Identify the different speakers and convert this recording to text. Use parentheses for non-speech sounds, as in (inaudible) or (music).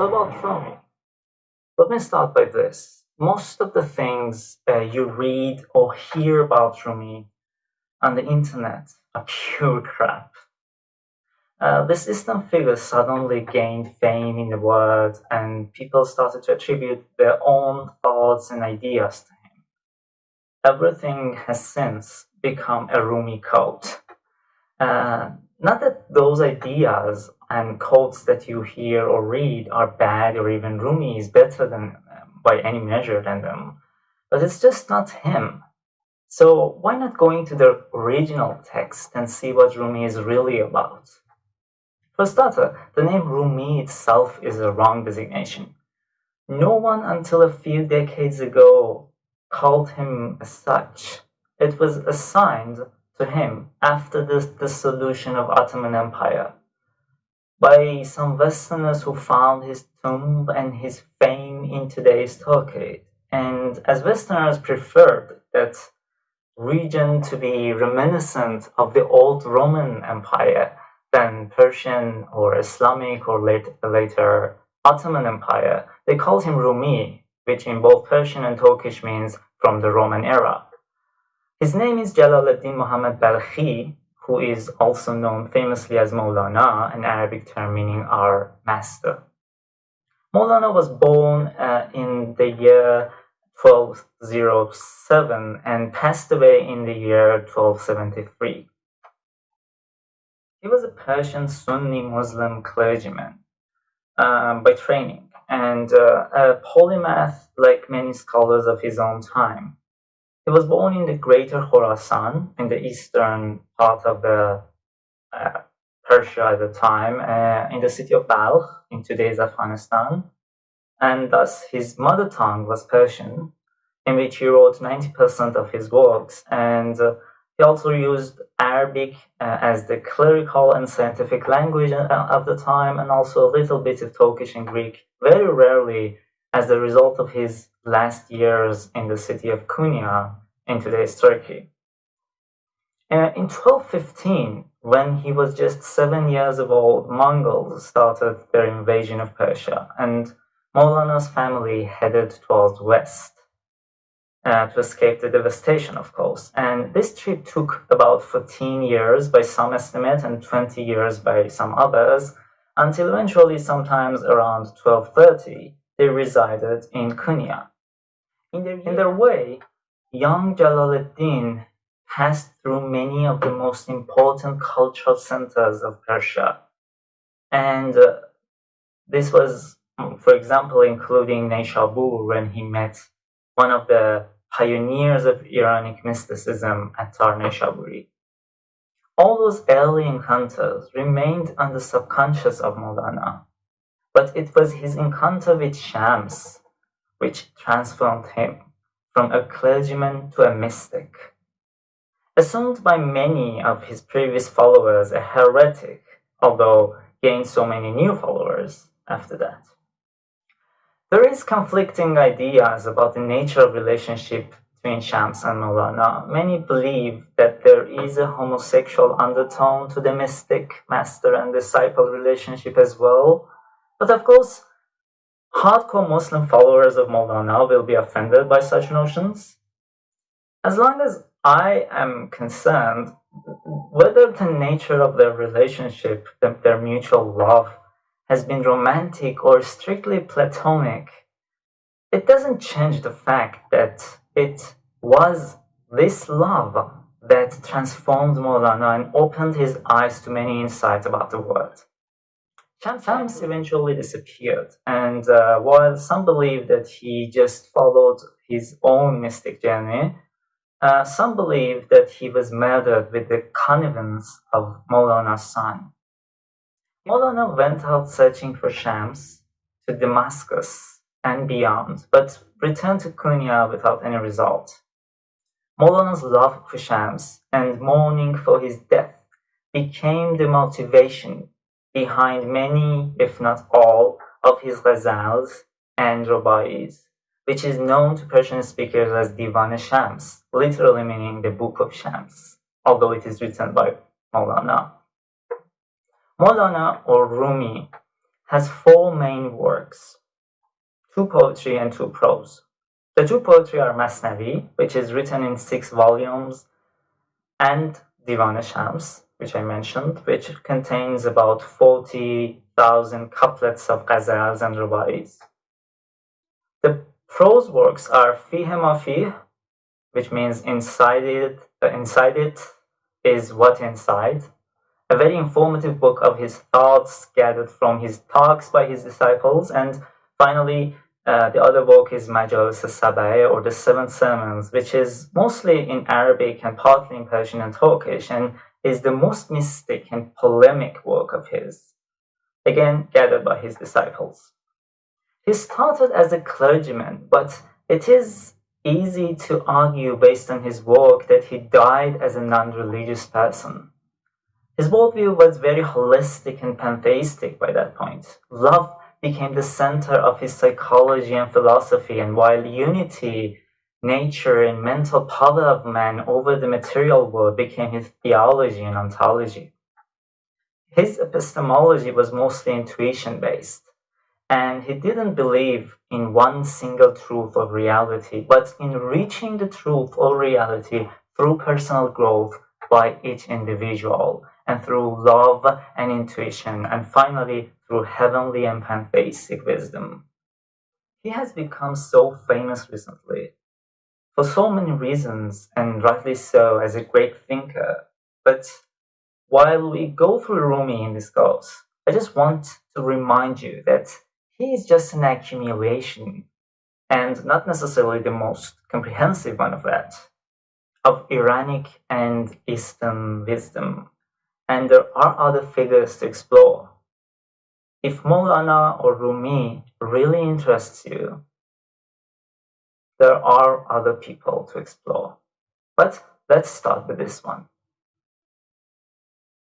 Speaker 1: So about Rumi. Let me start by this. Most of the things uh, you read or hear about Rumi on the internet are pure (laughs) crap. Uh, this Eastern figure suddenly gained fame in the world and people started to attribute their own thoughts and ideas to him. Everything has since become a Rumi cult. Uh, not that those ideas and quotes that you hear or read are bad or even Rumi is better than um, by any measure than them, but it's just not him. So why not go into the original text and see what Rumi is really about? For starter, the name Rumi itself is a wrong designation. No one until a few decades ago called him such. It was assigned to him after the dissolution of Ottoman Empire by some Westerners who found his tomb and his fame in today's Turkey. And as Westerners preferred that region to be reminiscent of the old Roman Empire, than Persian or Islamic or later, later Ottoman Empire, they called him Rumi, which in both Persian and Turkish means from the Roman era. His name is Jalaluddin Muhammad Balkhi, who is also known famously as Maulana, an Arabic term meaning our master. Maulana was born uh, in the year 1207 and passed away in the year 1273. He was a Persian Sunni Muslim clergyman um, by training and uh, a polymath like many scholars of his own time. He was born in the greater Khorasan, in the eastern part of the uh, Persia at the time, uh, in the city of Balkh, in today's Afghanistan. And thus his mother tongue was Persian, in which he wrote 90% of his works. And uh, he also used Arabic uh, as the clerical and scientific language uh, of the time, and also a little bit of Turkish and Greek, very rarely as a result of his last years in the city of Konya in today's Turkey. Uh, in 1215, when he was just seven years of old, Mongols started their invasion of Persia, and Maulana's family headed towards west uh, to escape the devastation, of course. And this trip took about 14 years by some estimate and 20 years by some others, until eventually, sometimes around 1230, they resided in Konya. In their, in their way, young Jalaluddin passed through many of the most important cultural centers of Persia. And uh, this was, for example, including Neshabur when he met one of the pioneers of Iranic mysticism Attar Nishaburi. All those early encounters remained on the subconscious of Maulana, but it was his encounter with Shams which transformed him from a clergyman to a mystic. Assumed by many of his previous followers a heretic, although gained so many new followers after that. There is conflicting ideas about the nature of relationship between Shams and Maulana. Many believe that there is a homosexual undertone to the mystic master and disciple relationship as well. But of course, hardcore Muslim followers of Maulana will be offended by such notions. As long as I am concerned, whether the nature of their relationship, their mutual love, has been romantic or strictly platonic, it doesn't change the fact that it was this love that transformed Maulana and opened his eyes to many insights about the world. Shams eventually disappeared, and uh, while some believe that he just followed his own mystic journey, uh, some believe that he was murdered with the connivance of Maulana's son. Maulana went out searching for Shams to Damascus and beyond, but returned to Konya without any result. Maulana's love for Shams and mourning for his death became the motivation behind many, if not all, of his ghazals and ruba'is, which is known to Persian speakers as Divan Shams, literally meaning the Book of Shams, although it is written by Maulana. Maulana or Rumi has four main works, two poetry and two prose. The two poetry are Masnavi, which is written in six volumes, and Divan Shams, which I mentioned, which contains about 40,000 couplets of ghazals and rubais. The prose works are Fihe Mafih, which means inside it, uh, inside it is what inside, a very informative book of his thoughts gathered from his talks by his disciples, and finally, uh, the other book is Majalis al or the Seven Sermons, which is mostly in Arabic and partly in Persian and Turkish, and is the most mystic and polemic work of his, again gathered by his disciples. He started as a clergyman, but it is easy to argue based on his work that he died as a non-religious person. His worldview was very holistic and pantheistic by that point. Love became the center of his psychology and philosophy, and while unity nature and mental power of man over the material world became his theology and ontology. His epistemology was mostly intuition based, and he didn't believe in one single truth of reality, but in reaching the truth or reality through personal growth by each individual, and through love and intuition, and finally through heavenly and pantheistic wisdom. He has become so famous recently for so many reasons, and rightly so, as a great thinker. But while we go through Rumi in this course, I just want to remind you that he is just an accumulation, and not necessarily the most comprehensive one of that, of Iranic and Eastern wisdom. And there are other figures to explore. If Maulana or Rumi really interests you, there are other people to explore. But let's start with this one.